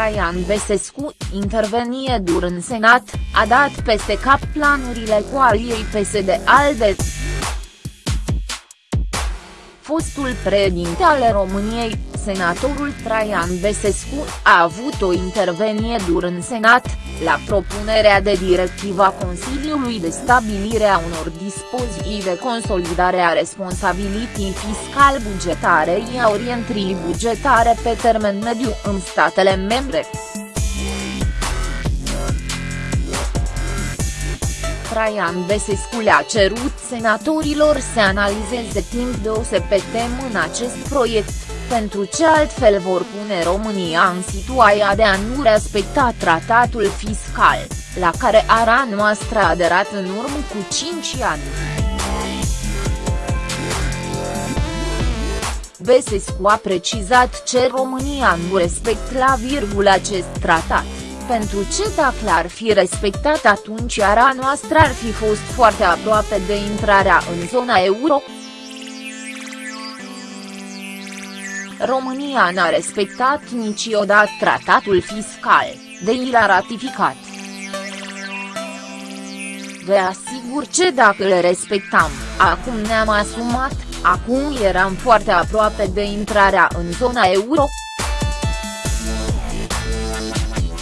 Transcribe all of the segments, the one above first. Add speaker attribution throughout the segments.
Speaker 1: Traian Besescu, intervenie dur în Senat, a dat peste cap planurile coaliei PSD-ALDE. Fostul președinte al României, senatorul Traian Besescu, a avut o intervenie dur în Senat, la propunerea de directiva Consiliului de stabilire a unor dispoziții de consolidare a responsabilității fiscal-bugetare și a orientării bugetare pe termen mediu în statele membre. Traian Besescu le-a cerut senatorilor să analizeze timp de o săptămână în acest proiect pentru ce altfel vor pune România în situația de a nu respecta tratatul fiscal, la care ara noastră a aderat în urmă cu 5 ani. Besescu a precizat ce România nu respect la virgulă acest tratat, pentru ce dacă l-ar fi respectat atunci ara noastră ar fi fost foarte aproape de intrarea în zona euro. România n-a respectat niciodată tratatul fiscal, de i l-a ratificat. Vă asigur ce dacă le respectam, acum ne-am asumat, acum eram foarte aproape de intrarea în zona euro.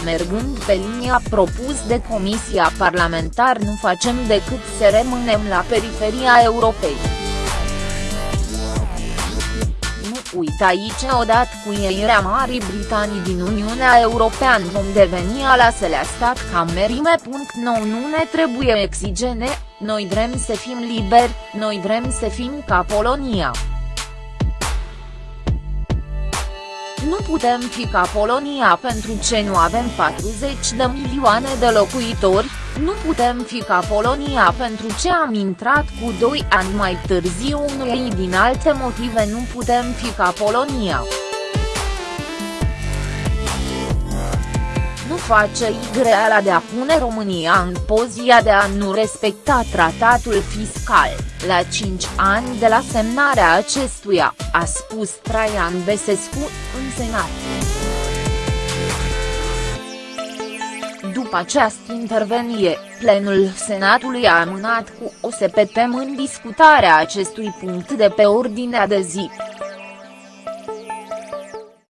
Speaker 1: Mergând pe linia propus de Comisia Parlamentar nu facem decât să rămânem la periferia Europei. Uite aici odată cu ieșirea Marii Britanii din Uniunea Europeană vom deveni al aselea stat ca merime. Nou nu ne trebuie exigene, noi vrem să fim liberi, noi vrem să fim ca Polonia. Nu putem fi ca Polonia pentru ce nu avem 40 de milioane de locuitori, nu putem fi ca Polonia pentru ce am intrat cu 2 ani mai târziu unui din alte motive nu putem fi ca Polonia. Nu face greala de a pune România în poziția de a nu respecta tratatul fiscal, la 5 ani de la semnarea acestuia, a spus Traian Besescu, în Senat. După această intervenie, plenul Senatului a amânat cu o săptămână discutarea acestui punct de pe ordinea de zi.